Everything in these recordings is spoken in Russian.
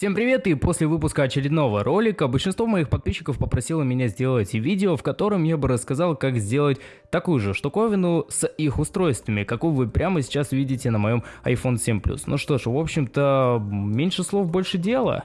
Всем привет и после выпуска очередного ролика большинство моих подписчиков попросило меня сделать видео, в котором я бы рассказал, как сделать такую же штуковину с их устройствами, какую вы прямо сейчас видите на моем iPhone 7 Plus. Ну что ж, в общем-то, меньше слов, больше дела.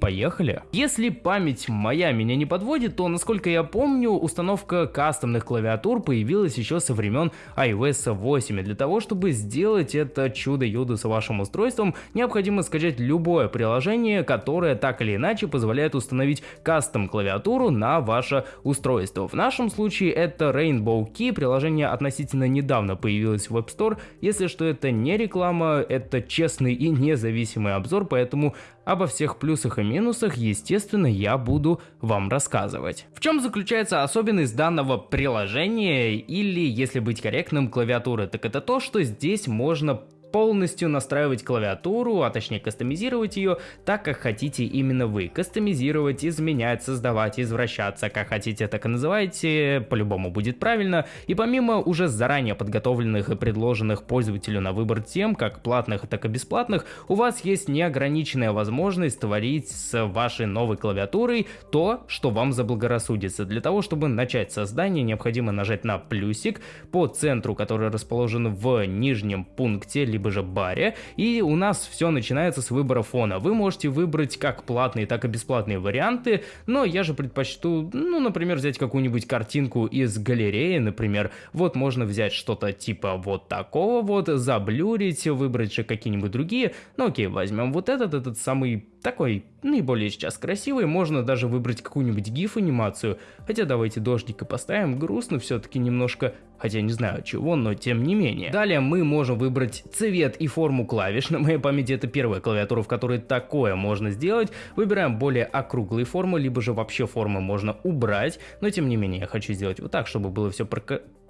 Поехали. Если память моя меня не подводит, то, насколько я помню, установка кастомных клавиатур появилась еще со времен iOS 8. И для того, чтобы сделать это чудо-юдо с вашим устройством, необходимо скачать любое приложение, которое так или иначе позволяет установить кастом клавиатуру на ваше устройство. В нашем случае это Rainbow Key, приложение относительно недавно появилось в App Store. Если что, это не реклама, это честный и независимый обзор, поэтому Обо всех плюсах и минусах, естественно, я буду вам рассказывать. В чем заключается особенность данного приложения или, если быть корректным, клавиатуры, так это то, что здесь можно полностью настраивать клавиатуру, а точнее кастомизировать ее так, как хотите именно вы. Кастомизировать, изменять, создавать, извращаться, как хотите, так и называйте, по-любому будет правильно. И помимо уже заранее подготовленных и предложенных пользователю на выбор тем, как платных, так и бесплатных, у вас есть неограниченная возможность творить с вашей новой клавиатурой то, что вам заблагорассудится. Для того, чтобы начать создание, необходимо нажать на плюсик по центру, который расположен в нижнем пункте, либо либо же баре, и у нас все начинается с выбора фона. Вы можете выбрать как платные, так и бесплатные варианты, но я же предпочту, ну, например, взять какую-нибудь картинку из галереи, например, вот можно взять что-то типа вот такого вот, заблюрить, выбрать же какие-нибудь другие, ну окей, возьмем вот этот, этот самый такой наиболее сейчас красивый, можно даже выбрать какую-нибудь гиф анимацию, хотя давайте дождика поставим, грустно все-таки немножко, хотя не знаю чего, но тем не менее. Далее мы можем выбрать цвет и форму клавиш, на моей памяти это первая клавиатура, в которой такое можно сделать, выбираем более округлые формы, либо же вообще формы можно убрать, но тем не менее я хочу сделать вот так, чтобы было все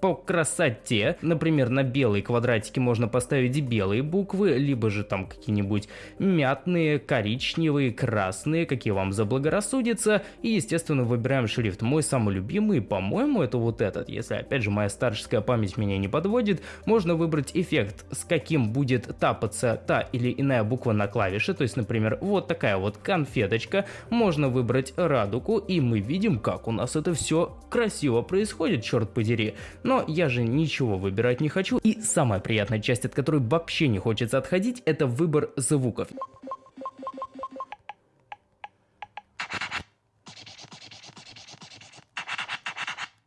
по красоте. Например, на белые квадратики можно поставить белые буквы, либо же там какие-нибудь мятные, коричневые, красные, какие вам заблагорассудится. И, естественно, выбираем шрифт. Мой самый любимый, по-моему, это вот этот. Если, опять же, моя старческая память меня не подводит, можно выбрать эффект, с каким будет тапаться та или иная буква на клавише. То есть, например, вот такая вот конфеточка. Можно выбрать радугу, и мы видим, как у нас это все красиво происходит, черт подери. Но я же ничего выбирать не хочу. И самая приятная часть, от которой вообще не хочется отходить, это выбор звуков.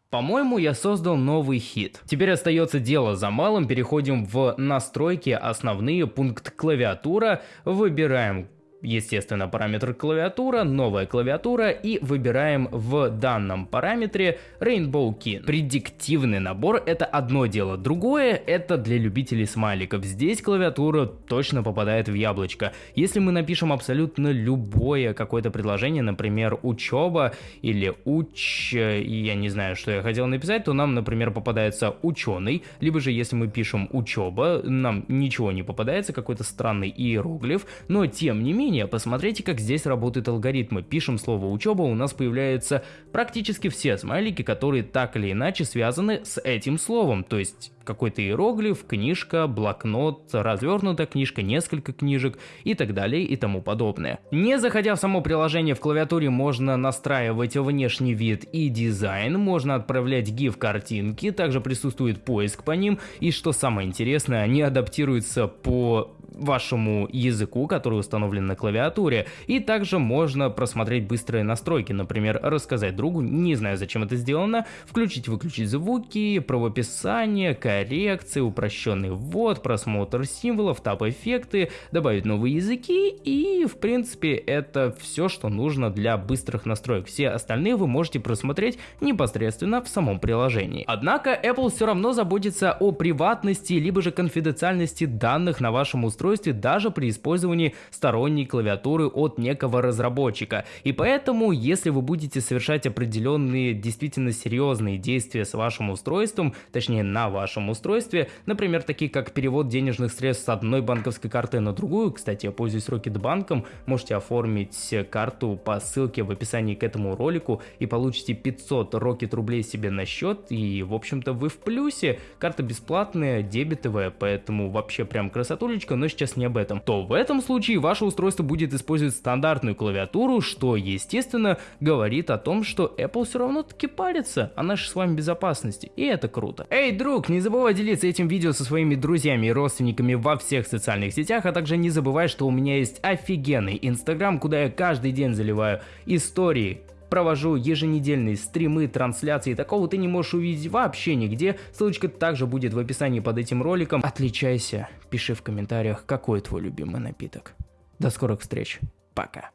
По-моему, я создал новый хит. Теперь остается дело за малым, переходим в настройки, основные, пункт клавиатура, выбираем естественно, параметр клавиатура, новая клавиатура и выбираем в данном параметре Rainbow Key. Предиктивный набор это одно дело, другое это для любителей смайликов. Здесь клавиатура точно попадает в яблочко. Если мы напишем абсолютно любое какое-то предложение, например, учеба или уч, я не знаю, что я хотел написать, то нам, например, попадается ученый, либо же если мы пишем учеба, нам ничего не попадается, какой-то странный иероглиф, но тем не менее менее, посмотрите, как здесь работают алгоритмы. Пишем слово учеба, у нас появляются практически все смайлики, которые так или иначе связаны с этим словом. То есть какой-то иероглиф, книжка, блокнот, развернутая книжка, несколько книжек и так далее и тому подобное. Не заходя в само приложение в клавиатуре можно настраивать внешний вид и дизайн, можно отправлять GIF картинки, также присутствует поиск по ним и что самое интересное, они адаптируются по вашему языку, который установлен на клавиатуре, и также можно просмотреть быстрые настройки, например, рассказать другу, не знаю зачем это сделано, включить-выключить звуки, правописание, коррекции, упрощенный ввод, просмотр символов, тап-эффекты, добавить новые языки и в принципе это все, что нужно для быстрых настроек. Все остальные вы можете просмотреть непосредственно в самом приложении. Однако Apple все равно заботится о приватности либо же конфиденциальности данных на вашем устройстве устройстве даже при использовании сторонней клавиатуры от некого разработчика. И поэтому, если вы будете совершать определенные действительно серьезные действия с вашим устройством, точнее на вашем устройстве, например, такие как перевод денежных средств с одной банковской карты на другую, кстати, я пользуюсь Rocketbank, можете оформить карту по ссылке в описании к этому ролику и получите 500 Rocket рублей себе на счет, и в общем-то вы в плюсе, карта бесплатная, дебетовая, поэтому вообще прям красотулечка, но сейчас не об этом, то в этом случае ваше устройство будет использовать стандартную клавиатуру, что естественно говорит о том, что Apple все равно таки парится о нашей с вами безопасности, и это круто. Эй, друг, не забывай делиться этим видео со своими друзьями и родственниками во всех социальных сетях, а также не забывай, что у меня есть офигенный инстаграм, куда я каждый день заливаю истории, провожу еженедельные стримы, трансляции, такого ты не можешь увидеть вообще нигде, ссылочка также будет в описании под этим роликом. Отличайся, пиши в комментариях, какой твой любимый напиток. До скорых встреч, пока.